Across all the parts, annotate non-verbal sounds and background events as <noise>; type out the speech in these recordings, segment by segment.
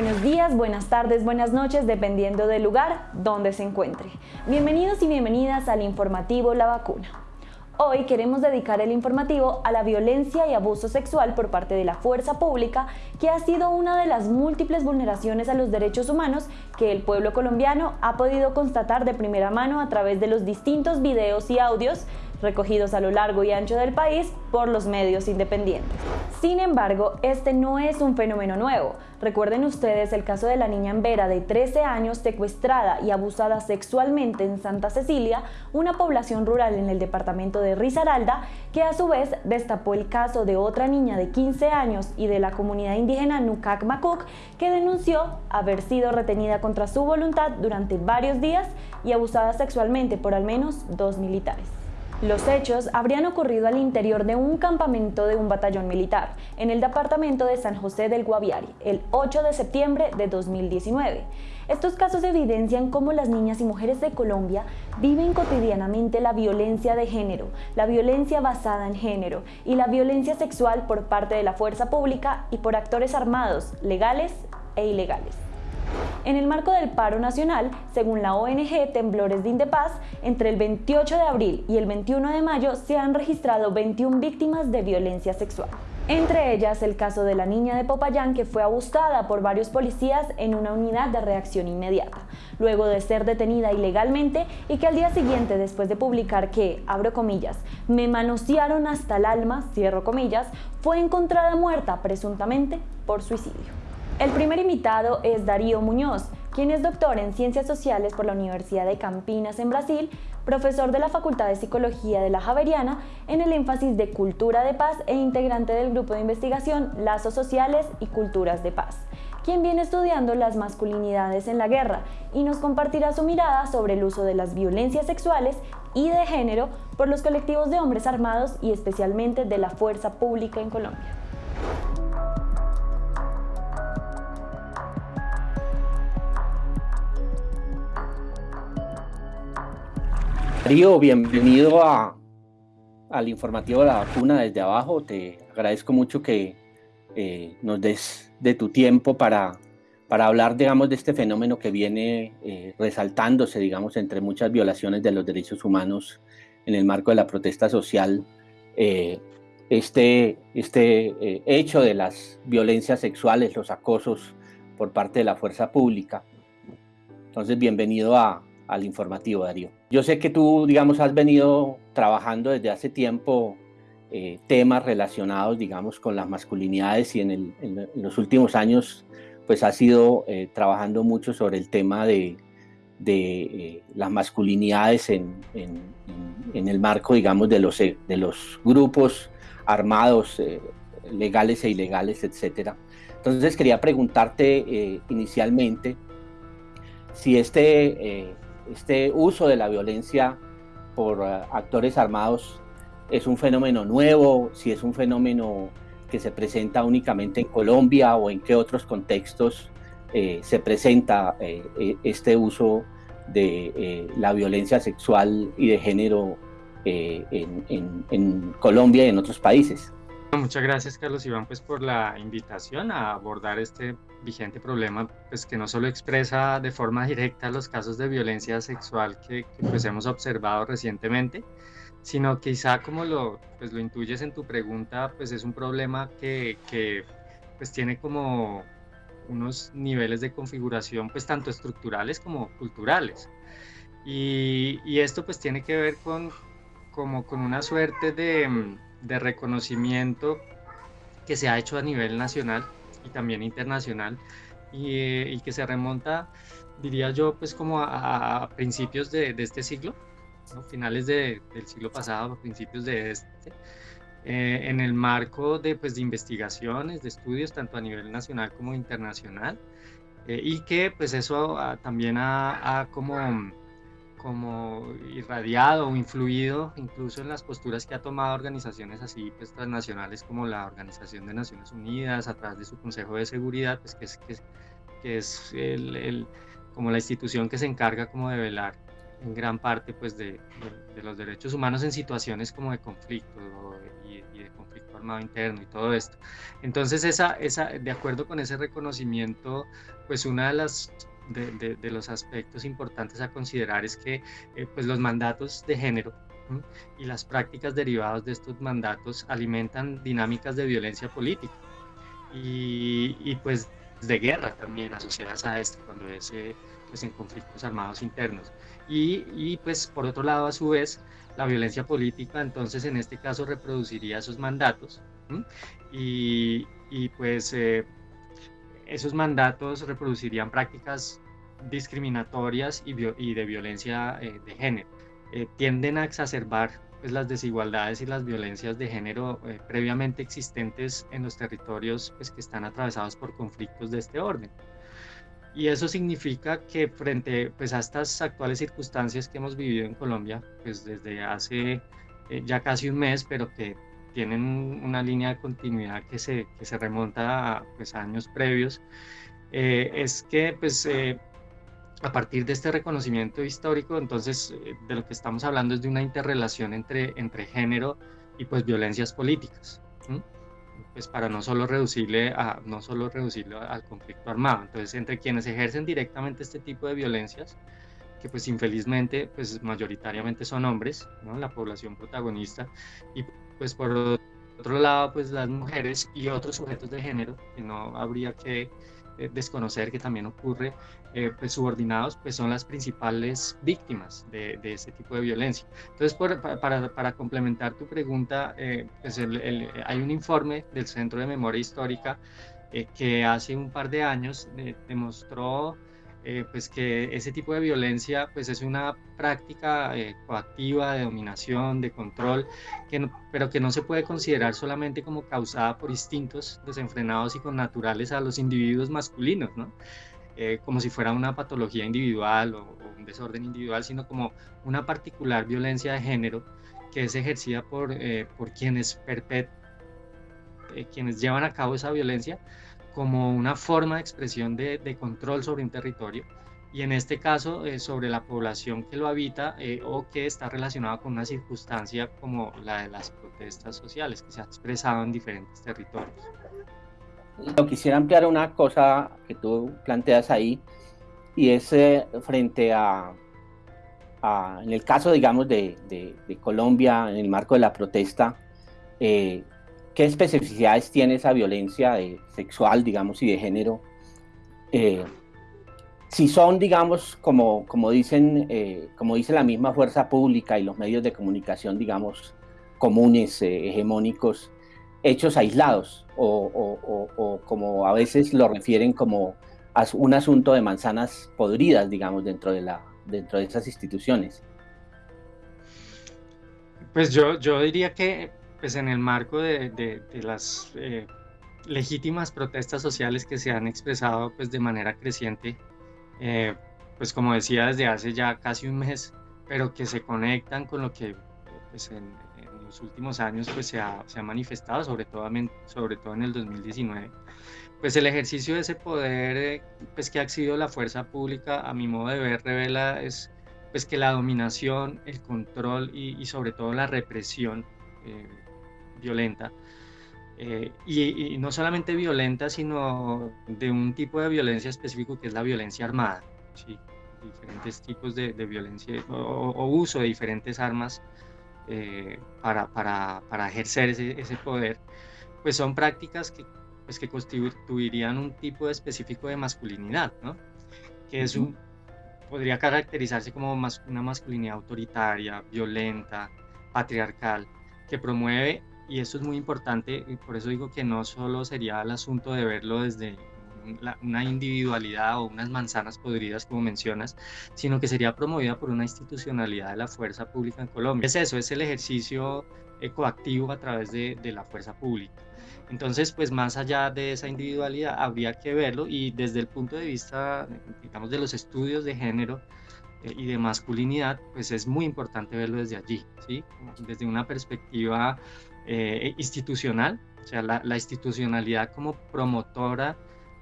Buenos días, buenas tardes, buenas noches, dependiendo del lugar donde se encuentre. Bienvenidos y bienvenidas al informativo La Vacuna. Hoy queremos dedicar el informativo a la violencia y abuso sexual por parte de la fuerza pública, que ha sido una de las múltiples vulneraciones a los derechos humanos que el pueblo colombiano ha podido constatar de primera mano a través de los distintos videos y audios recogidos a lo largo y ancho del país por los medios independientes. Sin embargo, este no es un fenómeno nuevo. Recuerden ustedes el caso de la niña Ambera de 13 años secuestrada y abusada sexualmente en Santa Cecilia, una población rural en el departamento de Risaralda, que a su vez destapó el caso de otra niña de 15 años y de la comunidad indígena Nukak Makuk, que denunció haber sido retenida contra su voluntad durante varios días y abusada sexualmente por al menos dos militares. Los hechos habrían ocurrido al interior de un campamento de un batallón militar en el departamento de San José del Guaviare el 8 de septiembre de 2019. Estos casos evidencian cómo las niñas y mujeres de Colombia viven cotidianamente la violencia de género, la violencia basada en género y la violencia sexual por parte de la fuerza pública y por actores armados, legales e ilegales. En el marco del paro nacional, según la ONG Temblores de Indepaz, entre el 28 de abril y el 21 de mayo se han registrado 21 víctimas de violencia sexual. Entre ellas el caso de la niña de Popayán que fue abusada por varios policías en una unidad de reacción inmediata, luego de ser detenida ilegalmente y que al día siguiente después de publicar que, abro comillas, me manosearon hasta el alma, cierro comillas, fue encontrada muerta presuntamente por suicidio. El primer invitado es Darío Muñoz, quien es doctor en Ciencias Sociales por la Universidad de Campinas en Brasil, profesor de la Facultad de Psicología de la Javeriana en el énfasis de Cultura de Paz e integrante del grupo de investigación Lazos Sociales y Culturas de Paz, quien viene estudiando las masculinidades en la guerra y nos compartirá su mirada sobre el uso de las violencias sexuales y de género por los colectivos de hombres armados y especialmente de la fuerza pública en Colombia. Darío, bienvenido a, al informativo de la vacuna desde abajo. Te agradezco mucho que eh, nos des de tu tiempo para, para hablar, digamos, de este fenómeno que viene eh, resaltándose, digamos, entre muchas violaciones de los derechos humanos en el marco de la protesta social. Eh, este este hecho de las violencias sexuales, los acosos por parte de la fuerza pública. Entonces, bienvenido a, al informativo, Darío. Yo sé que tú, digamos, has venido trabajando desde hace tiempo eh, temas relacionados, digamos, con las masculinidades y en, los últimos años, pues has ido eh, trabajando mucho sobre el tema de, eh, las masculinidades en, el marco, digamos, de los, de los grupos armados, legales e ilegales, etcétera. Entonces quería preguntarte inicialmente si este este uso de la violencia por eh, actores armados es un fenómeno nuevo, si es un fenómeno que se presenta únicamente en Colombia o en qué otros contextos eh, se presenta eh, e, este uso de la violencia sexual y de género en Colombia y en otros países. Muchas gracias Carlos Iván pues por la invitación a abordar este vigente problema pues que no solo expresa de forma directa los casos de violencia sexual que, pues hemos observado recientemente, sino quizá como lo, pues lo intuyes en tu pregunta pues es un problema que, que pues tiene como unos niveles de configuración pues tanto estructurales como culturales. Y, y esto pues tiene que ver con como con una suerte de de reconocimiento que se ha hecho a nivel nacional y también internacional y, que se remonta, diría yo, pues como a, principios de, este siglo, finales del siglo pasado, principios de este, eh, en el marco de, pues, de investigaciones, de estudios, tanto a nivel nacional como internacional, eh, y que pues eso también ha, ha como como irradiado o influido incluso en las posturas que ha tomado organizaciones así pues, transnacionales como la Organización de Naciones Unidas a través de su Consejo de Seguridad, pues, que es, que es, el, el, como la institución que se encarga como de velar en gran parte pues, de, de, los derechos humanos en situaciones como de conflicto y, de conflicto formado interno y todo esto. Entonces, esa, esa, de acuerdo con ese reconocimiento, pues una de las de, los aspectos importantes a considerar es que eh, pues los mandatos de género y las prácticas derivadas de estos mandatos alimentan dinámicas de violencia política y, y pues de guerra también asociadas a esto cuando es eh, pues en conflictos armados internos. Y, y, pues por otro lado a su vez la violencia política entonces en este caso reproduciría esos mandatos y, y, pues eh, esos mandatos reproducirían prácticas discriminatorias y, de violencia eh, de género. Eh, tienden a exacerbar pues, las desigualdades y las violencias de género eh, previamente existentes en los territorios pues, que están atravesados por conflictos de este orden. Y eso significa que frente pues, a estas actuales circunstancias que hemos vivido en Colombia, desde hace ya casi un mes, pero que tienen una línea de continuidad que se, que se remonta a pues, años previos, eh, es que pues, eh, a partir de este reconocimiento histórico, entonces eh, de lo que estamos hablando es de una interrelación entre, entre género y pues violencias políticas, pues para no solo reducirle a, no solo reducirlo al conflicto armado, entonces entre quienes ejercen directamente este tipo de violencias, que pues infelizmente pues mayoritariamente son hombres, ¿no? la población protagonista, y pues por otro lado, pues las mujeres y otros sujetos de género, que no habría que eh, desconocer que también ocurre, eh, pues subordinados, pues son las principales víctimas de, de este tipo de violencia. Entonces, para, para, complementar tu pregunta, eh, pues hay un informe del Centro de Memoria Histórica que hace un par de años demostró eh, pues que ese tipo de violencia pues es una práctica eh, coactiva de dominación, de control, que pero que no se puede considerar solamente como causada por instintos desenfrenados y connaturales a los individuos masculinos, ¿no? Eh, como si fuera una patología individual o, un desorden individual, sino como una particular violencia de género que es ejercida por, por quienes, quienes llevan a cabo esa violencia como una forma de expresión de, control sobre un territorio y en este caso eh, sobre la población que lo habita eh, o que está relacionada con una circunstancia como la de las protestas sociales que se ha expresado en diferentes territorios. Yo quisiera ampliar una cosa que tú planteas ahí y es eh, frente a, en el caso digamos de, de, Colombia en el marco de la protesta, ¿Qué especificidades tiene esa violencia sexual, digamos, y de género? Eh, si son, digamos, como, como, dicen, eh, como dice la misma fuerza pública y los medios de comunicación, digamos, comunes, eh, hegemónicos, hechos aislados, o, como a veces lo refieren como un asunto de manzanas podridas, digamos, dentro de, la, dentro de esas instituciones. Pues yo, yo diría que pues en el marco de, las eh, legítimas protestas sociales que se han expresado pues de manera creciente, eh, pues como decía desde hace ya casi un mes, pero que se conectan con lo que pues en, los últimos años pues se ha, se ha, manifestado, sobre todo, sobre todo en el 2019, pues el ejercicio de ese poder eh, pues que ha sido la fuerza pública, a mi modo de ver, revela es pues que la dominación, el control y, sobre todo la represión violenta. Eh, y, no solamente violenta, sino de un tipo de violencia específico que es la violencia armada. ¿sí? Diferentes tipos de, violencia o, uso de diferentes armas eh, para, para, para, ejercer ese, ese, poder, pues son prácticas que, pues que constituirían un tipo específico de masculinidad, ¿no? que es un, podría caracterizarse como una masculinidad autoritaria, violenta, patriarcal, que promueve y esto es muy importante, y por eso digo que no solo sería el asunto de verlo desde una individualidad o unas manzanas podridas, como mencionas, sino que sería promovida por una institucionalidad de la fuerza pública en Colombia. Es eso, es el ejercicio coactivo a través de, de la fuerza pública. Entonces, pues más allá de esa individualidad, habría que verlo y desde el punto de vista, digamos, de los estudios de género, eh, y de masculinidad, pues es muy importante verlo desde allí, ¿sí? desde una perspectiva eh, institucional, o sea, la, institucionalidad como promotora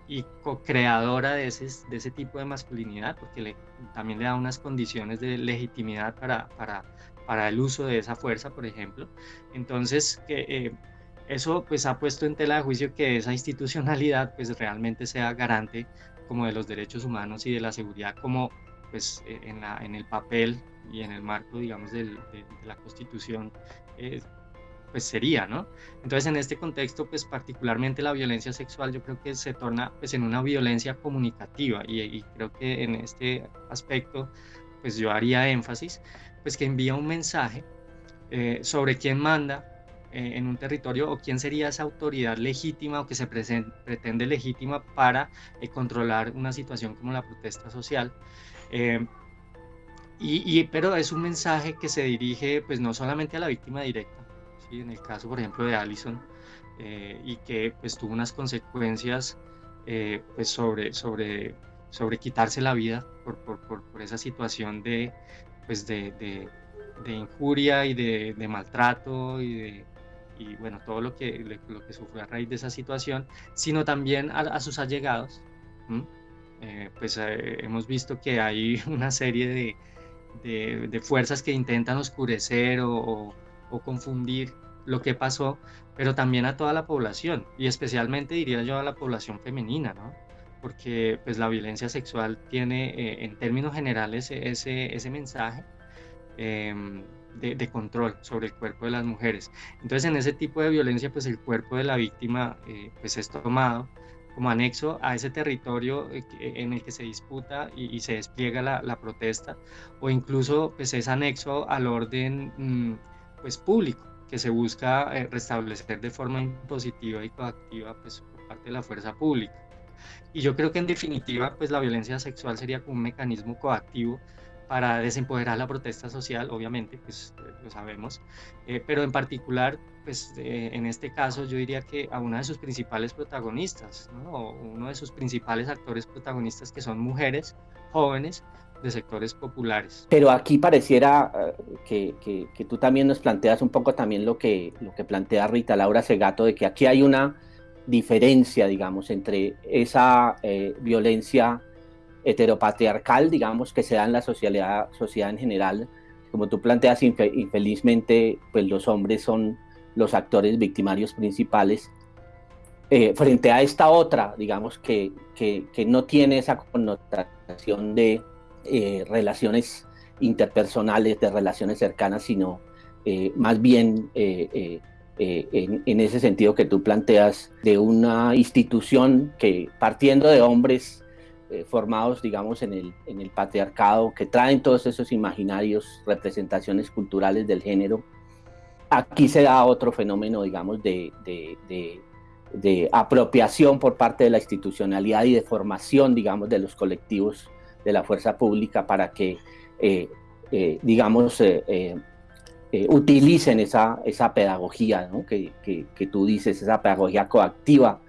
y co-creadora de ese, tipo de masculinidad, porque le, también le da unas condiciones de legitimidad para, el uso de esa fuerza, por ejemplo. Entonces, eh, eso pues ha puesto en tela de juicio que esa institucionalidad pues realmente sea garante como de los derechos humanos y de la seguridad como pues e, en, el papel y en el marco digamos de, la constitución eh, pues sería, ¿no? Entonces en este contexto pues particularmente la violencia sexual yo creo que se torna pues en una violencia comunicativa y, y creo que en este aspecto pues yo haría énfasis pues que envía un mensaje eh, sobre quién manda eh, en un territorio o quién sería esa autoridad legítima o que se pretende legítima para eh, controlar una situación como la protesta social. Eh, y, pero es un mensaje que se dirige pues no solamente a la víctima directa, ¿sí? en el caso por ejemplo de Allison, y que pues tuvo unas consecuencias pues sobre, sobre, sobre quitarse la vida por, por, por, esa situación de, pues de, de, de injuria y de, de maltrato y de, y bueno, todo lo que, lo que sufrió a raíz de esa situación, sino también a, sus allegados. Eh, pues eh, hemos visto que hay <laughs> una serie de, de, fuerzas que intentan oscurecer o, o, confundir lo que pasó, pero también a toda la población y especialmente diría yo a la población femenina, ¿no? Porque pues la violencia sexual tiene eh, en términos generales ese, ese mensaje. Em, de, control sobre el cuerpo de las mujeres. Entonces en ese tipo de violencia pues el cuerpo de la víctima eh, pues es tomado como anexo a ese territorio eh, en el que se disputa y, se despliega la, protesta o incluso pues es anexo al orden mm, pues público que se busca eh, restablecer de forma impositiva y coactiva pues por parte de la fuerza pública. Y yo creo que en definitiva pues la violencia sexual sería como un mecanismo coactivo para desempoderar la protesta social, obviamente, pues eh, lo sabemos, eh, pero en particular, pues en este caso yo diría que a una de sus principales protagonistas, ¿no? uno de sus principales actores protagonistas que son mujeres jóvenes de sectores populares. Pero aquí pareciera que, que, que, tú también nos planteas un poco también lo que, lo que plantea Rita Laura Segato, de que aquí hay una diferencia, digamos, entre esa violencia heteropatriarcal, digamos, que se da en la sociedad, sociedad en general. Como tú planteas, infelizmente, pues los hombres son los actores victimarios principales. Eh, frente a esta otra, digamos, que, que, no tiene esa connotación de eh, relaciones interpersonales, de relaciones cercanas, sino eh, más bien en, en, ese sentido que tú planteas de una institución que partiendo de hombres eh, formados, digamos, en el, patriarcado, que traen todos esos imaginarios, representaciones culturales del género. Aquí se da otro fenómeno, digamos, de, apropiación por parte de la institucionalidad y de formación, digamos, de los colectivos de la fuerza pública para que, eh, eh, digamos, utilicen esa, esa pedagogía ¿no? que, que, que, tú dices, esa pedagogía coactiva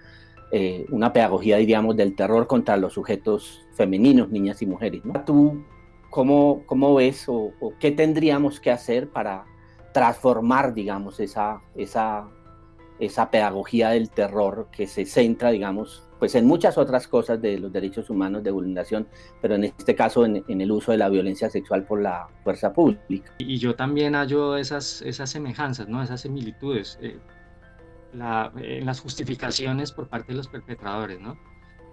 eh, una pedagogía, diríamos, del terror contra los sujetos femeninos, niñas y mujeres. ¿no? ¿Tú cómo, cómo ves o, qué tendríamos que hacer para transformar, digamos, esa, esa, esa pedagogía del terror que se centra, digamos, pues en muchas otras cosas de los derechos humanos de vulneración, pero en este caso en, el uso de la violencia sexual por la fuerza pública. Y yo también hallo esas, esas semejanzas, ¿no? esas similitudes. Eh, en las justificaciones por parte de los perpetradores, ¿no?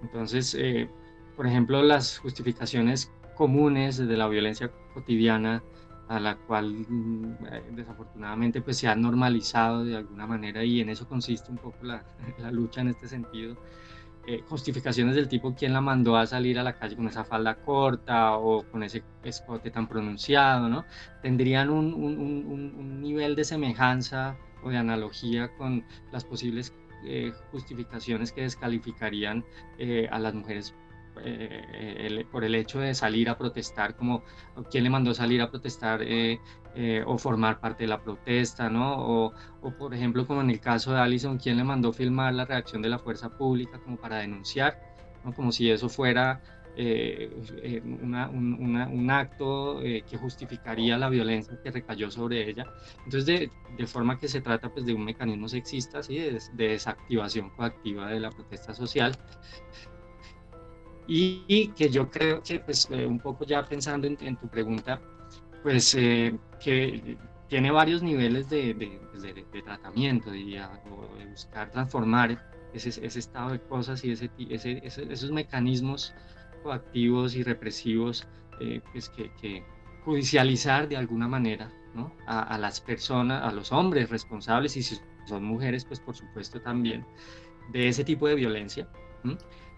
Entonces, eh, por ejemplo, las justificaciones comunes de la violencia cotidiana a la cual mm, desafortunadamente pues se ha normalizado de alguna manera y en eso consiste un poco la, <laughs> la lucha en este sentido. Eh, justificaciones del tipo quién la mandó a salir a la calle con esa falda corta o con ese escote tan pronunciado, ¿no? Tendrían un, nivel de semejanza de analogía con las posibles eh, justificaciones que descalificarían eh, a las mujeres eh, por el hecho de salir a protestar, como quién le mandó salir a protestar o formar parte de la protesta, ¿no? O, o, por ejemplo, como en el caso de Allison, quién le mandó filmar la reacción de la fuerza pública como para denunciar, ¿no? Como si eso fuera eh, eh, un, acto eh, que justificaría la violencia que recayó sobre ella. Entonces, de, de forma que se trata pues, de un mecanismo sexista, ¿sí? de, desactivación coactiva de la protesta social. Y, que yo creo que, pues, un poco ya pensando en, tu pregunta, pues que tiene varios niveles de, de, pues, tratamiento y o de buscar transformar ese, ese, estado de cosas y ese, ese, esos mecanismos coactivos y represivos eh, pues que, que, judicializar de alguna manera ¿no? a, a, las personas, a los hombres responsables y si son mujeres, pues por supuesto también, de ese tipo de violencia.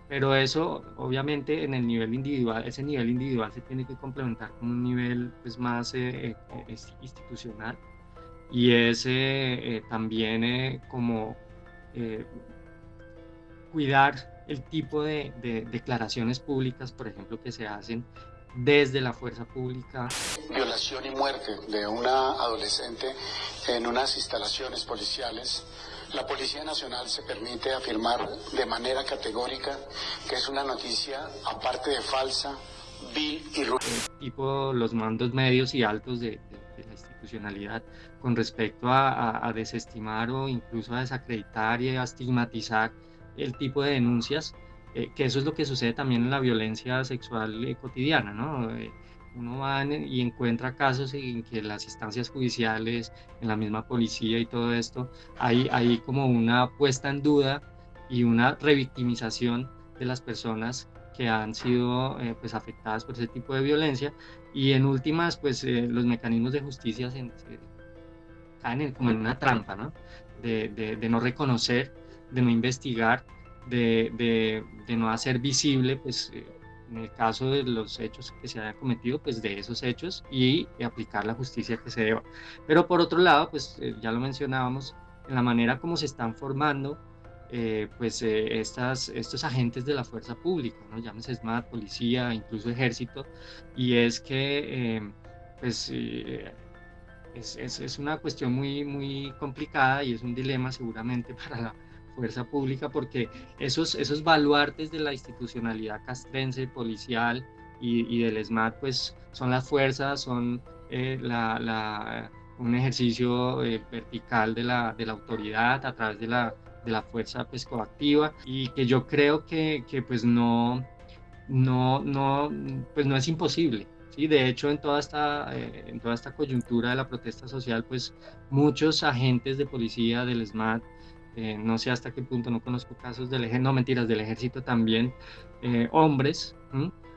Pero eso, obviamente, en el nivel individual, ese nivel individual se tiene que complementar con un nivel pues, más eh, eh, institucional y ese eh, también como cuidar el tipo de, de, declaraciones públicas, por ejemplo, que se hacen desde la fuerza pública. Violación y muerte de una adolescente en unas instalaciones policiales la Policía Nacional se permite afirmar de manera categórica que es una noticia, aparte de falsa, vil y. Tipo los mandos medios y altos de, la institucionalidad con respecto a, desestimar o incluso a desacreditar y a estigmatizar el tipo de denuncias, eh, que eso es lo que sucede también en la violencia sexual eh, cotidiana, ¿no? Eh, uno va y encuentra casos en que las instancias judiciales, en la misma policía y todo esto, hay, hay como una puesta en duda y una revictimización de las personas que han sido eh, pues afectadas por ese tipo de violencia y en últimas pues eh, los mecanismos de justicia se, caen como en una trampa, ¿no? De, de, de, no reconocer, de no investigar, de, de no hacer visible pues eh, en el caso de los hechos que se hayan cometido, pues de esos hechos y aplicar la justicia que se deba. Pero por otro lado, pues eh, ya lo mencionábamos, en la manera como se están formando eh, pues eh, estas, estos agentes de la fuerza pública, ¿no? llámese SMAT, policía, incluso ejército, y es que pues es, es, es, una cuestión muy, muy complicada y es un dilema seguramente <laughs> para la fuerza pública, porque esos, esos baluartes de la institucionalidad castrense, policial y, del SMAT, pues son las fuerzas, son eh, la, la, un ejercicio eh, vertical de la, de la autoridad a través de la, de la fuerza pues, coactiva y que yo creo que, que pues no, no, no, pues no es imposible. Sí, de hecho, en toda, esta, eh, en toda esta coyuntura de la protesta social, pues muchos agentes de policía del SMAT eh, no sé hasta qué punto, no conozco casos del ejército, no mentiras, del ejército también, eh, hombres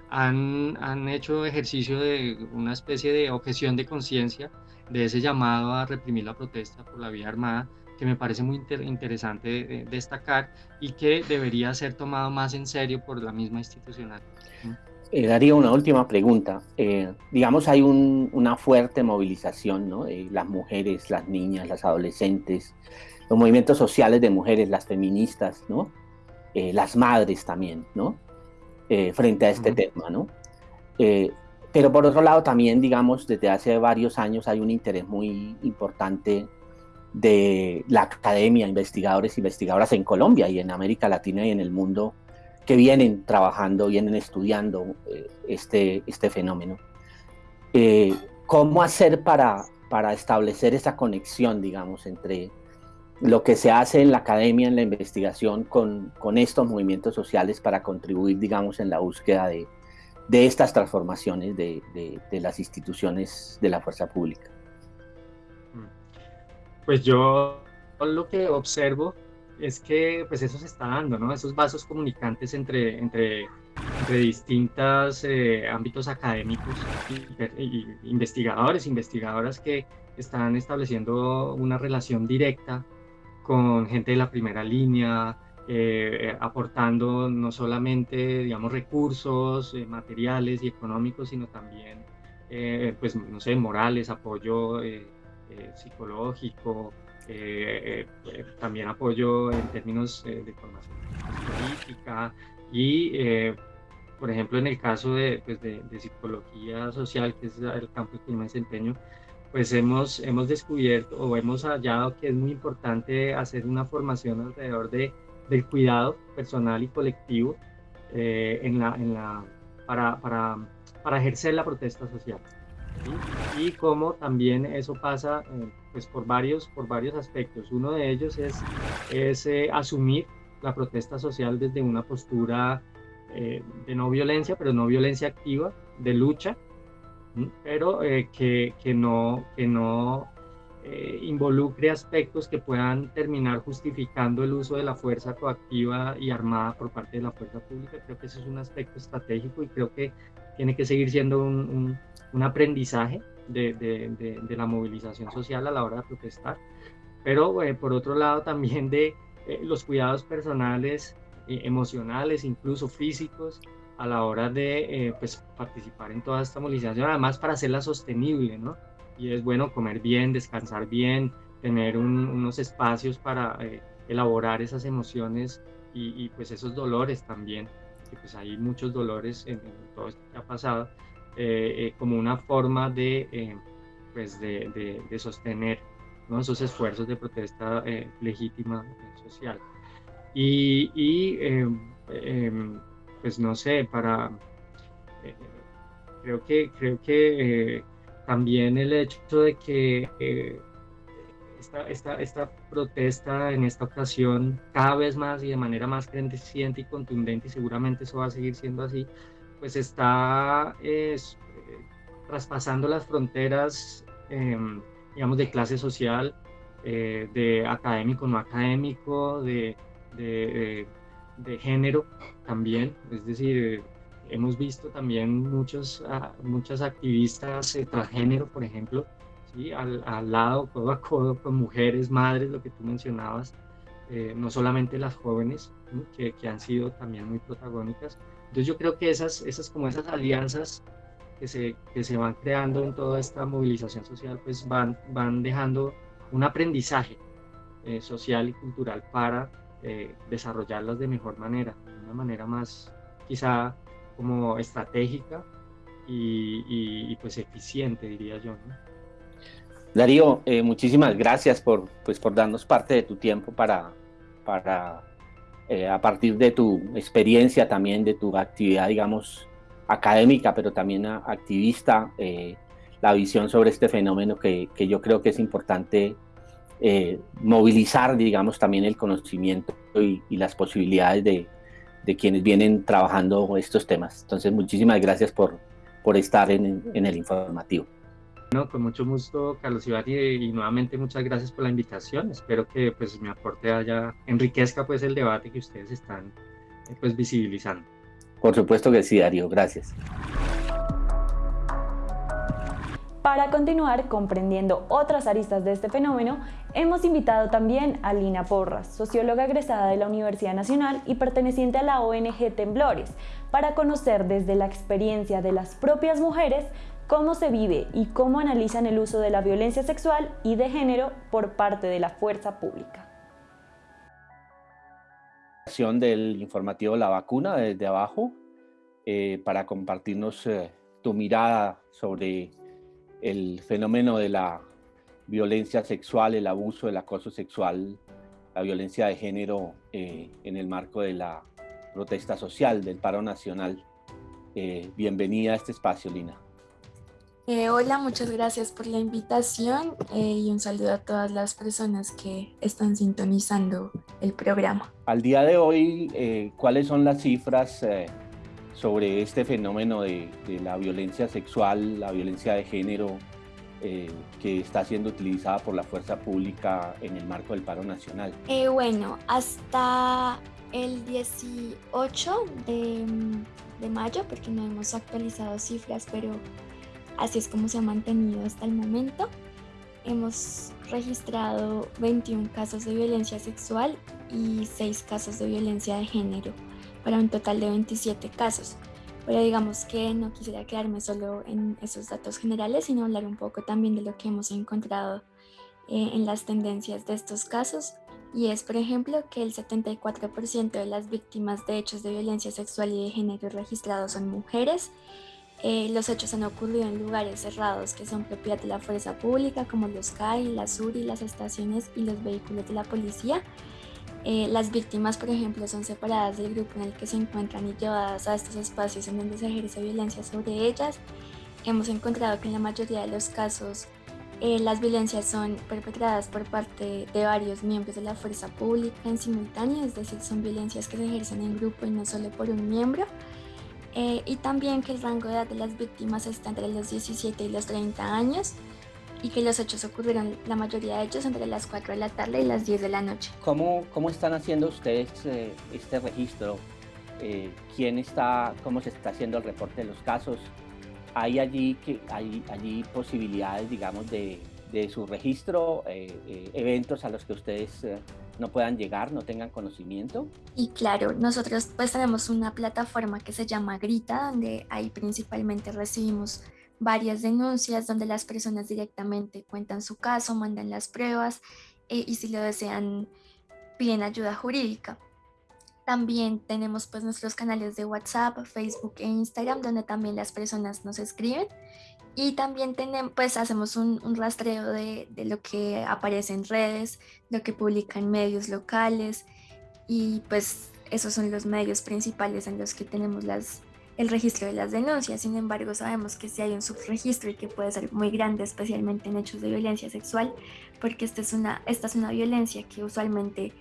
han, han, hecho ejercicio de una especie de objeción de conciencia de ese llamado a reprimir la protesta por la vía armada, que me parece muy interesante destacar y que debería ser tomado más en serio por la misma institucional. Eh, Darío, una última pregunta. digamos, hay una fuerte movilización, ¿no? las mujeres, las niñas, las adolescentes, los movimientos sociales de mujeres, las feministas, ¿no? Eh, las madres también, ¿no? Eh, frente a este tema, ¿no? Eh, pero por otro lado también, digamos, desde hace varios años hay un interés muy importante de la academia, investigadores e investigadoras en Colombia y en América Latina y en el mundo que vienen trabajando, vienen estudiando este, este fenómeno. ¿Cómo hacer para, para establecer esa conexión, digamos, entre lo que se hace en la academia, en la investigación con, con estos movimientos sociales para contribuir, digamos, en la búsqueda de, de estas transformaciones de, de, las instituciones de la fuerza pública. Pues yo lo que observo es que pues eso se está dando, ¿no? Esos vasos comunicantes entre, entre, entre distintos eh, ámbitos académicos investigadores, investigadoras que están estableciendo una relación directa con gente de la primera línea, eh, aportando no solamente, digamos, recursos eh, materiales y económicos, sino también, eh, pues, no sé, morales, apoyo psicológico, también apoyo en términos de formación política y, por ejemplo, en el caso de, pues, de, psicología social, que es el campo que me desempeño, pues hemos, hemos descubierto o hemos hallado que es muy importante hacer una formación alrededor de, del cuidado personal y colectivo eh, en la, en la, para, para, para, ejercer la protesta social. Y cómo también eso pasa eh, pues por, varios, por varios aspectos. Uno de ellos es, es eh, asumir la protesta social desde una postura de no violencia, pero no violencia activa, de lucha, pero eh, que, que, no, que no eh, involucre aspectos que puedan terminar justificando el uso de la fuerza coactiva y armada por parte de la fuerza pública. Creo que ese es un aspecto estratégico y creo que tiene que seguir siendo un, un, aprendizaje de, de, la movilización social a la hora de protestar. Pero eh, por otro lado <laughs> también de los cuidados personales, emocionales, incluso físicos, a la hora de pues, participar en toda esta movilización, además para hacerla sostenible, ¿no? y es bueno comer bien, descansar bien, tener unos espacios para eh, elaborar esas emociones y, pues esos dolores también, que pues hay muchos dolores en, todo esto que ha pasado, eh, eh, como una forma de, pues de, de, sostener ¿no? esos esfuerzos de protesta legítima social. Y, y em, pues no sé, para... creo que, creo que también el hecho de que eh, esta, esta, esta, protesta en esta ocasión cada vez más y de manera más creciente y contundente, y seguramente eso va a seguir siendo así, pues está eh, traspasando las fronteras, em, digamos, de clase social, eh, de académico, no académico, de, de género también, es decir, hemos visto también muchos, ah, muchas activistas eh, transgénero, por ejemplo, ¿sí? al, al, lado, codo a codo, con mujeres, madres, lo que tú mencionabas, eh, no solamente las jóvenes, que, que, han sido también muy protagónicas. Entonces yo creo que esas, esas como esas alianzas que se, que se van creando en toda esta movilización social, pues van, van dejando un aprendizaje eh, social y cultural para desarrollarlas de mejor manera, de una manera más quizá como estratégica y, pues eficiente, diría yo. Darío, eh, muchísimas gracias por, pues, por darnos parte de tu tiempo para, para eh, a partir de tu experiencia también, de tu actividad, digamos, académica, pero también activista, eh, la visión sobre este fenómeno que, que yo creo que es importante movilizar, digamos, también el conocimiento y, y las posibilidades de, de quienes vienen trabajando estos temas. Entonces, muchísimas gracias por, por estar en, en el informativo. No, con mucho gusto, Carlos Iván, y, nuevamente muchas gracias por la invitación. Espero que pues mi aporte haya, enriquezca pues el debate que ustedes están pues visibilizando. Por supuesto que sí, Darío, gracias. Para continuar comprendiendo otras aristas de este fenómeno, hemos invitado también a Lina Porras, socióloga egresada de la Universidad Nacional y perteneciente a la ONG Temblores, para conocer desde la experiencia de las propias mujeres cómo se vive y cómo analizan el uso de la violencia sexual y de género por parte de la fuerza pública. Del informativo La Vacuna desde abajo, eh, para compartirnos eh, tu mirada sobre el fenómeno de la violencia sexual, el abuso, el acoso sexual, la violencia de género eh, en el marco de la protesta social, del paro nacional. Eh, bienvenida a este espacio, Lina. Eh, hola, muchas gracias por la invitación y un saludo a todas las personas que están sintonizando el programa. Al día de hoy, ¿cuáles son las cifras sobre este fenómeno de, la violencia sexual, la violencia de género eh, que está siendo utilizada por la fuerza pública en el marco del paro nacional? Eh, bueno, hasta el 18 de, de, mayo, porque no hemos actualizado cifras, pero así es como se ha mantenido hasta el momento, hemos registrado 21 casos de violencia sexual y 6 casos de violencia de género para un total de 27 casos. Pero digamos que no quisiera quedarme solo en esos datos generales, sino hablar un poco también de lo que hemos encontrado eh, en las tendencias de estos casos. Y es, por ejemplo, que el 74% de las víctimas de hechos de violencia sexual y de género registrados son mujeres. Eh, los hechos han ocurrido en lugares cerrados que son propiedad de la fuerza pública, como los CAI, las URI, las estaciones y los vehículos de la policía. Eh, las víctimas, por ejemplo, son separadas del grupo en el que se encuentran y llevadas a estos espacios en donde se ejerce violencia sobre ellas. Hemos encontrado que en la mayoría de los casos eh, las violencias son perpetradas por parte de varios miembros de la fuerza pública en simultáneo, es decir, son violencias que se ejercen en grupo y no solo por un miembro. Eh, y también que el rango de edad de las víctimas está entre los 17 y los 30 años. Y que los hechos ocurrieron, la mayoría de ellos, entre las 4 de la tarde y las 10 de la noche. ¿Cómo, cómo están haciendo ustedes eh, este registro? Eh, ¿Quién está, cómo se está haciendo el reporte de los casos? ¿Hay allí, que, hay, allí posibilidades, digamos, de, de su registro, eh, eventos a los que ustedes no puedan llegar, no tengan conocimiento? Y claro, nosotros pues tenemos una plataforma que se llama Grita, donde ahí principalmente recibimos varias denuncias donde las personas directamente cuentan su caso, mandan las pruebas eh, y si lo desean piden ayuda jurídica. También tenemos pues nuestros canales de WhatsApp, Facebook e Instagram donde también las personas nos escriben y también tenemos, pues hacemos un, un rastreo de, de, lo que aparece en redes, lo que publican medios locales y pues esos son los medios principales en los que tenemos las, el registro de las denuncias. Sin embargo, sabemos que si hay un subregistro y que puede ser muy grande, especialmente en hechos de violencia sexual, porque esta es una, esta es una violencia que usualmente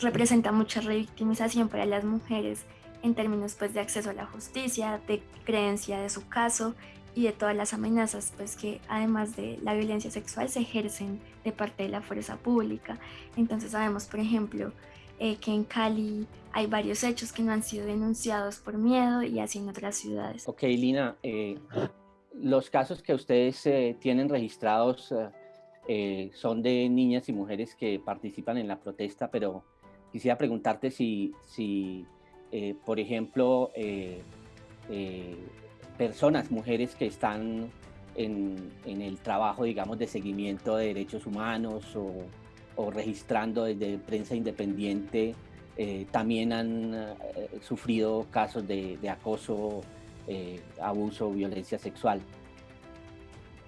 representa mucha revictimización para las mujeres en términos pues, de acceso a la justicia, de creencia de su caso y de todas las amenazas pues, que además de la violencia sexual se ejercen de parte de la fuerza pública. Entonces sabemos, por ejemplo, eh, que en Cali hay varios hechos que no han sido denunciados por miedo y así en otras ciudades. Ok, Lina, eh, los casos que ustedes eh, tienen registrados son de niñas y mujeres que participan en la protesta, pero quisiera preguntarte si, si por ejemplo, personas, mujeres que están en, en, el trabajo, digamos, de seguimiento de derechos humanos o, o registrando desde prensa independiente, eh, también han eh, sufrido casos de, acoso, eh, abuso, violencia sexual.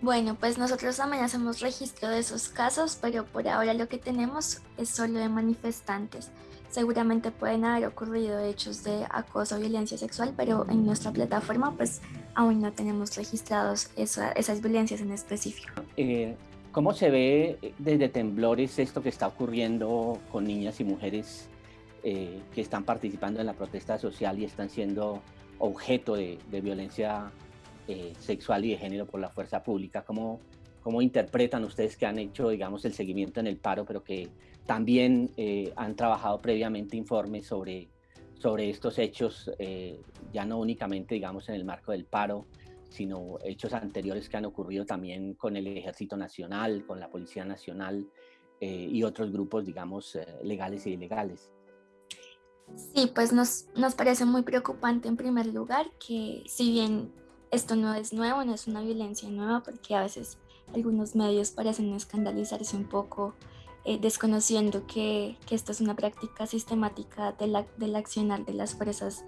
Bueno, pues nosotros también hacemos registro de esos casos, pero por ahora lo que tenemos es solo de manifestantes. Seguramente pueden haber ocurrido hechos de acoso o violencia sexual, pero en nuestra plataforma pues aún no tenemos registrados esas violencias en específico. ¿Cómo se ve desde Temblores esto que está ocurriendo con niñas y mujeres eh, que están participando en la protesta social y están siendo objeto de, violencia eh, sexual y de género por la fuerza pública? ¿Cómo, ¿Cómo interpretan ustedes que han hecho, digamos, el seguimiento en el paro, pero que también eh, han trabajado previamente informes sobre, sobre estos hechos, ya no únicamente, digamos, en el marco del paro, sino hechos anteriores que han ocurrido también con el Ejército Nacional, con la Policía Nacional y otros grupos, digamos, legales y ilegales? Sí, pues nos, nos parece muy preocupante en primer lugar que si bien esto no es nuevo, no es una violencia nueva, porque a veces algunos medios parecen escandalizarse un poco eh, desconociendo que, que, esto es una práctica sistemática de la, del accionar de las fuerzas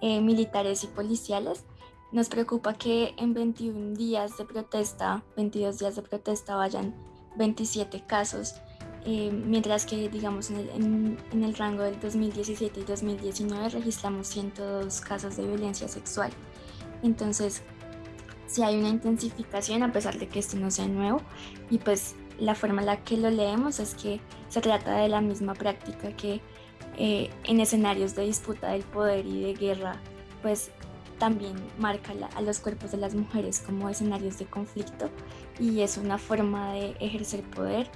eh, militares y policiales. Nos preocupa que en 21 días de protesta, 22 días de protesta, vayan 27 casos eh, mientras que digamos en el, rango del 2017 y 2019 registramos 102 casos de violencia sexual. Entonces, si hay una intensificación a pesar de que esto no sea nuevo y pues la forma en la que lo leemos es que se trata de la misma práctica que eh, en escenarios de disputa del poder y de guerra pues también marca a los cuerpos de las mujeres como escenarios de conflicto y es una forma de ejercer poder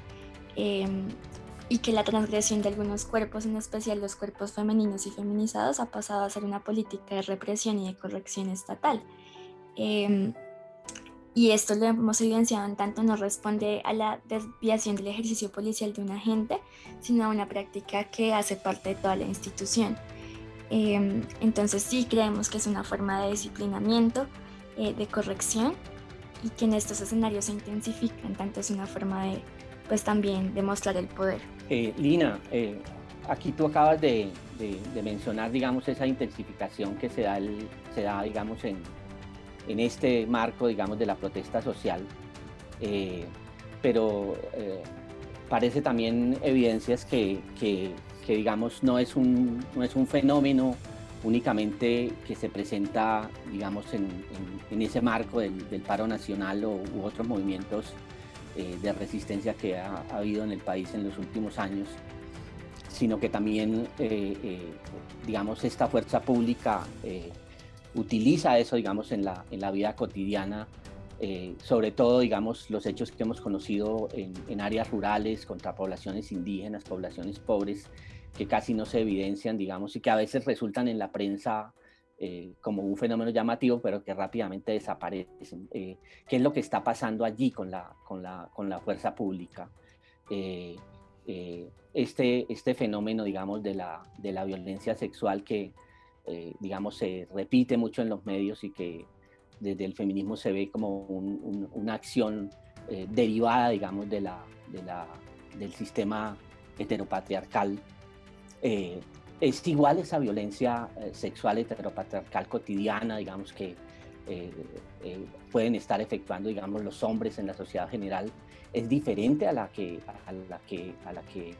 Em, y que la transgresión de algunos cuerpos, en especial los cuerpos femeninos y feminizados, ha pasado a ser una política de represión y de corrección estatal. Em, y esto lo hemos evidenciado en tanto no responde a la desviación del ejercicio policial de un agente, sino a una práctica que hace parte de toda la institución. Em, entonces sí creemos que es una forma de disciplinamiento, eh, de corrección, y que en estos escenarios se intensifica, en tanto es una forma de pues también demostrar el poder. Eh, Lina, eh, aquí tú acabas de, de, mencionar, digamos, esa intensificación que se da, el, se da digamos, en, en, este marco, digamos, de la protesta social, eh, pero parece también evidencias que, que, que, digamos, no es, un, no es un fenómeno únicamente que se presenta, digamos, en, en, ese marco del, del, paro nacional o, u otros movimientos eh, de resistencia que ha, habido en el país en los últimos años, sino que también, eh, eh, digamos, esta fuerza pública utiliza eso, digamos, en la, en la vida cotidiana eh, sobre todo, digamos, los hechos que hemos conocido en, áreas rurales contra poblaciones indígenas, poblaciones pobres, que casi no se evidencian, digamos, y que a veces resultan en la prensa eh, como un fenómeno llamativo, pero que rápidamente desaparecen. Eh, ¿Qué es lo que está pasando allí con la, con la, con la fuerza pública? este, este fenómeno, digamos, de la, de la violencia sexual que, digamos, se repite mucho en los medios y que desde el feminismo se ve como una acción eh, derivada, digamos, de la, del sistema heteropatriarcal. Eh, es igual esa violencia eh, sexual heteropatriarcal cotidiana, digamos, que pueden estar efectuando, digamos, los hombres en la sociedad general, es diferente a la que, a la que, a la que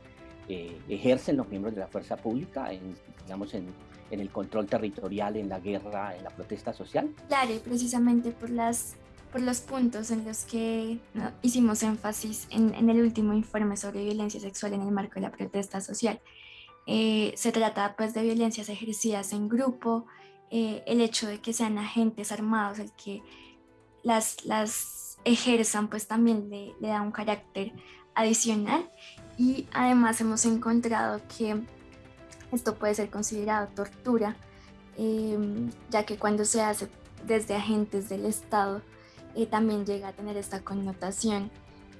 ejercen los miembros de la fuerza pública, en, digamos, en, en el control territorial, en la guerra, en la protesta social? Claro, precisamente por, las, por los puntos en los que hicimos énfasis en, en, el último informe sobre violencia sexual en el marco de la protesta social. Eh, se trata pues de violencias ejercidas en grupo, eh, el hecho de que sean agentes armados, el que las, las ejerzan pues también le, le da un carácter adicional y además hemos encontrado que esto puede ser considerado tortura, em, ya que cuando se hace desde agentes del Estado eh, también llega a tener esta connotación.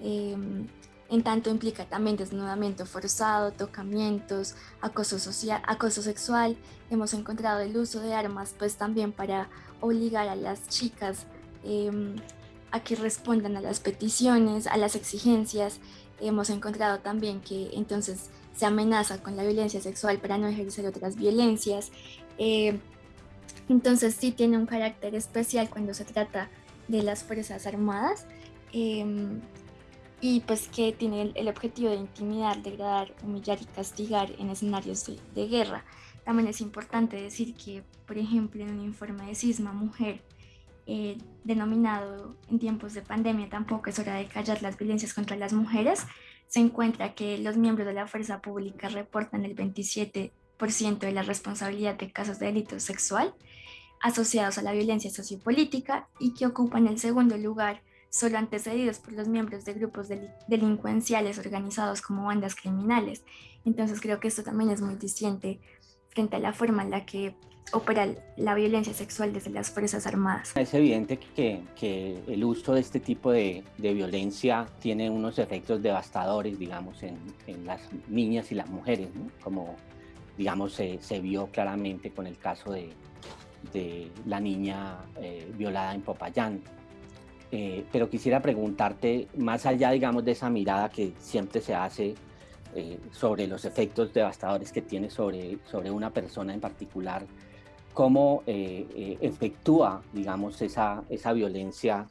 Em, en tanto implica también desnudamiento forzado, tocamientos, acoso social, acoso sexual. Hemos encontrado el uso de armas pues también para obligar a las chicas em, a que respondan a las peticiones, a las exigencias. Hemos encontrado también que entonces se amenaza con la violencia sexual para no ejercer otras violencias. Eh, entonces sí tiene un carácter especial cuando se trata de las Fuerzas Armadas em, y pues que tiene el, objetivo de intimidar, degradar, humillar y castigar en escenarios de, guerra. También es importante decir que, por ejemplo, en un informe de Cisma Mujer, eh, denominado en tiempos de pandemia, tampoco es hora de callar las violencias contra las mujeres, se encuentra que los miembros de la fuerza pública reportan el 27% de la responsabilidad de casos de delito sexual asociados a la violencia sociopolítica y que ocupan el segundo lugar solo antecedidos por los miembros de grupos delincuenciales organizados como bandas criminales. Entonces creo que esto también es muy distinto frente a la forma en la que opera la violencia sexual desde las Fuerzas Armadas. Es evidente que, que el uso de este tipo de, de, violencia tiene unos efectos devastadores, digamos, en, en las niñas y las mujeres, como, digamos, se, se, vio claramente con el caso de, de la niña eh, violada en Popayán. Eh, pero quisiera preguntarte, más allá, digamos, de esa mirada que siempre se hace eh, sobre los efectos devastadores que tiene sobre, sobre una persona en particular, cómo eh, eh, efectúa, digamos, esa, esa violencia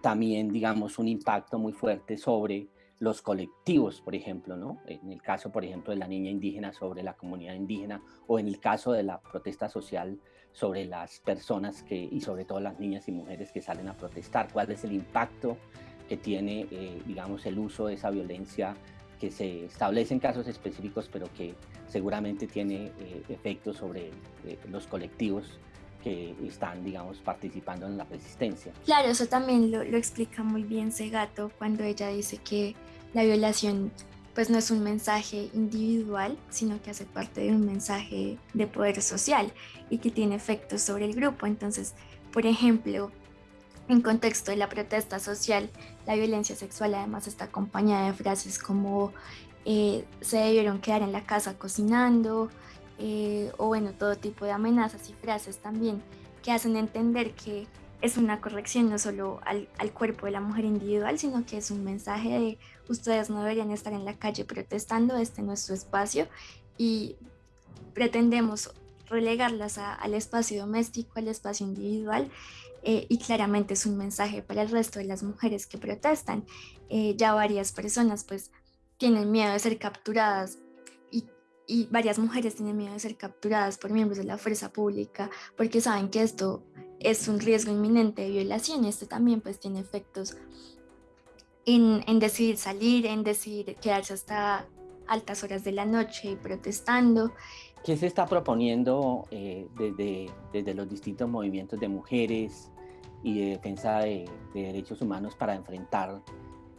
también, digamos, un impacto muy fuerte sobre los colectivos, por ejemplo, ¿no? En el caso, por ejemplo, de la niña indígena sobre la comunidad indígena o en el caso de la protesta social sobre las personas que, y sobre todo las niñas y mujeres que salen a protestar. ¿Cuál es el impacto que tiene, digamos, el uso de esa violencia que se establecen casos específicos, pero que seguramente tiene eh, efectos sobre eh, los colectivos que están, digamos, participando en la resistencia. Claro, eso también lo, lo, explica muy bien Segato cuando ella dice que la violación pues no es un mensaje individual, sino que hace parte de un mensaje de poder social y que tiene efectos sobre el grupo. Entonces, por ejemplo, en contexto de la protesta social, la violencia sexual además está acompañada de frases como eh, se debieron quedar en la casa cocinando, eh, o bueno, todo tipo de amenazas y frases también que hacen entender que es una corrección no solo al, al, cuerpo de la mujer individual, sino que es un mensaje de ustedes no deberían estar en la calle protestando, este no es su espacio y pretendemos relegarlas a, al espacio doméstico, al espacio individual eh, y claramente es un mensaje para el resto de las mujeres que protestan. Eh, ya varias personas pues tienen miedo de ser capturadas y, varias mujeres tienen miedo de ser capturadas por miembros de la fuerza pública porque saben que esto es un riesgo inminente de violación y esto también pues tiene efectos en, en decidir salir, en decidir quedarse hasta altas horas de la noche y protestando. ¿Qué se está proponiendo eh, desde, desde los distintos movimientos de mujeres, y de defensa de, derechos humanos para enfrentar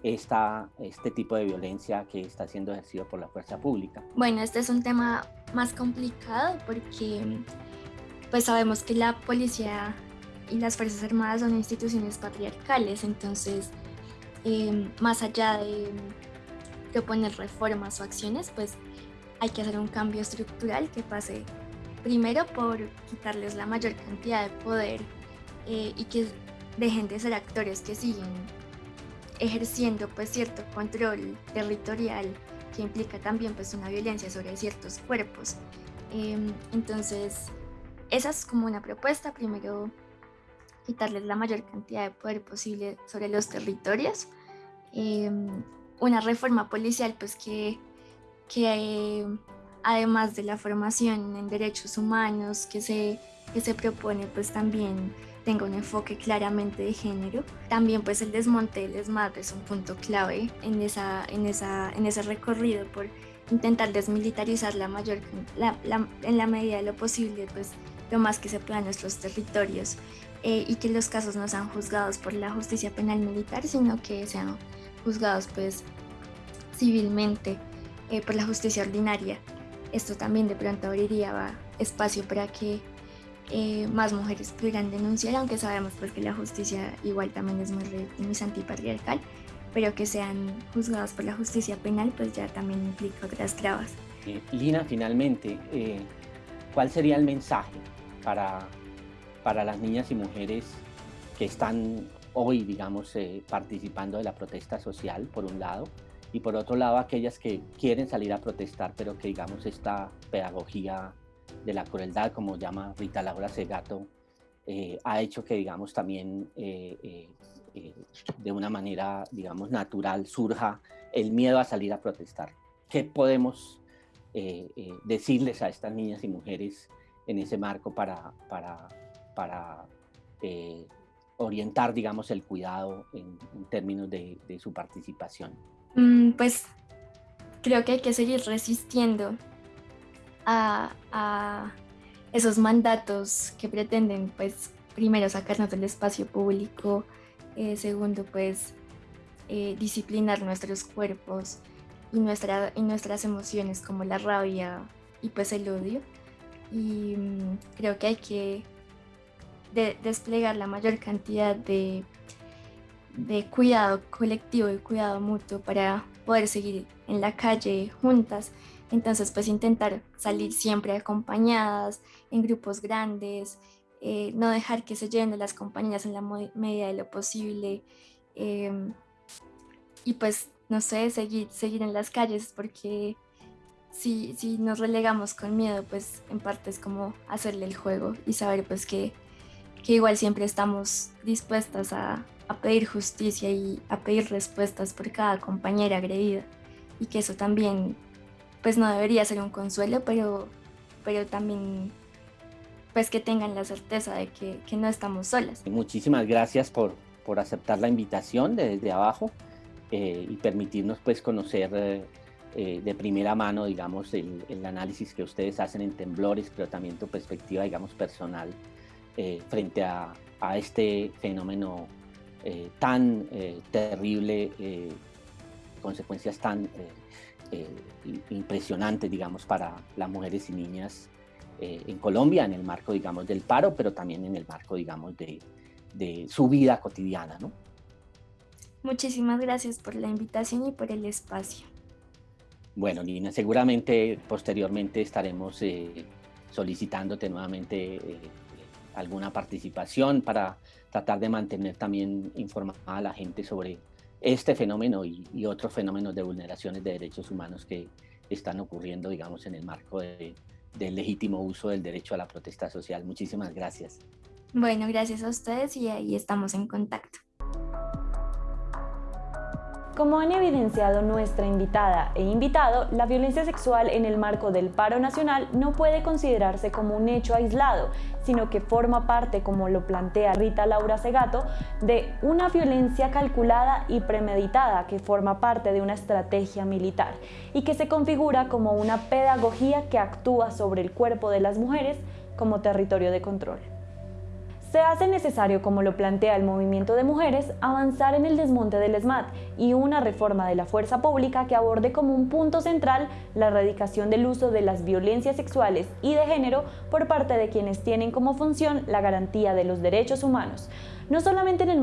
esta, este tipo de violencia que está siendo ejercido por la fuerza pública? Bueno, este es un tema más complicado porque pues sabemos que la policía y las Fuerzas Armadas son instituciones patriarcales, entonces em, más allá de proponer reformas o acciones, pues hay que hacer un cambio estructural que pase primero por quitarles la mayor cantidad de poder eh, y que dejen de ser actores que siguen ejerciendo pues cierto control territorial que implica también pues una violencia sobre ciertos cuerpos. Em, entonces, esa es como una propuesta, primero quitarles la mayor cantidad de poder posible sobre los territorios. Em, una reforma policial pues que, que además de la formación en derechos humanos que se, que se propone pues también tenga un enfoque claramente de género. También pues el desmonte del ESMAD es un punto clave en, esa, en, esa, en ese recorrido por intentar desmilitarizar la mayor, en la medida de lo posible pues lo más que se pueda en nuestros territorios eh, y que los casos no sean juzgados por la justicia penal militar sino que sean juzgados pues civilmente eh, por la justicia ordinaria. Esto también de pronto abriría espacio para que eh, más mujeres pudieran denunciar, aunque sabemos pues que la justicia igual también es muy revictimizante patriarcal, pero que sean juzgadas por la justicia penal pues ya también implica otras trabas. Eh, Lina, finalmente, eh, ¿cuál sería el mensaje para, para las niñas y mujeres que están hoy, digamos, participando de la protesta social, por un lado, y por otro lado aquellas que quieren salir a protestar, pero que, digamos, esta pedagogía de la crueldad, como llama Rita Laura Segato, eh, ha hecho que, digamos, también eh, eh, de una manera, digamos, natural surja el miedo a salir a protestar. ¿Qué podemos decirles a estas niñas y mujeres en ese marco para, para, para orientar, digamos, el cuidado en, términos de, su participación? Mm, pues creo que hay que seguir resistiendo a, esos mandatos que pretenden, pues, primero sacarnos del espacio público, eh, segundo, pues, eh, disciplinar nuestros cuerpos y, nuestra, y nuestras emociones como la rabia y pues el odio. Y mm, creo que hay que desplegar la mayor cantidad de, de cuidado colectivo y cuidado mutuo para poder seguir en la calle juntas entonces, pues intentar salir siempre acompañadas, en grupos grandes, eh, no dejar que se lleven las compañías en la medida de lo posible. Em, y pues, no sé, seguir, seguir en las calles porque si, si nos relegamos con miedo, pues en parte es como hacerle el juego y saber pues que, que igual siempre estamos dispuestas a, a pedir justicia y a pedir respuestas por cada compañera agredida y que eso también pues no debería ser un consuelo, pero, pero también pues que tengan la certeza de que, que no estamos solas. Muchísimas gracias por, por aceptar la invitación desde abajo eh, y permitirnos pues conocer eh, eh, de primera mano, digamos, el, el, análisis que ustedes hacen en temblores, pero también tu perspectiva, digamos, personal frente a, a, este fenómeno tan terrible, consecuencias tan eh, impresionante, digamos, para las mujeres y niñas eh, en Colombia, en el marco, digamos, del paro, pero también en el marco, digamos, de, de su vida cotidiana, ¿no? Muchísimas gracias por la invitación y por el espacio. Bueno, Nina, seguramente posteriormente estaremos eh, solicitándote nuevamente eh, alguna participación para tratar de mantener también informada a la gente sobre este fenómeno y, otros fenómenos de vulneraciones de derechos humanos que están ocurriendo, digamos, en el marco del legítimo uso del derecho a la protesta social. Muchísimas gracias. Bueno, gracias a ustedes y ahí estamos en contacto. Como han evidenciado nuestra invitada e invitado, la violencia sexual en el marco del paro nacional no puede considerarse como un hecho aislado, sino que forma parte, como lo plantea Rita Laura Segato, de una violencia calculada y premeditada que forma parte de una estrategia militar y que se configura como una pedagogía que actúa sobre el cuerpo de las mujeres como territorio de control. Se hace necesario, como lo plantea el movimiento de mujeres, avanzar en el desmonte del SMAT y una reforma de la fuerza pública que aborde como un punto central la erradicación del uso de las violencias sexuales y de género por parte de quienes tienen como función la garantía de los derechos humanos, no solamente en el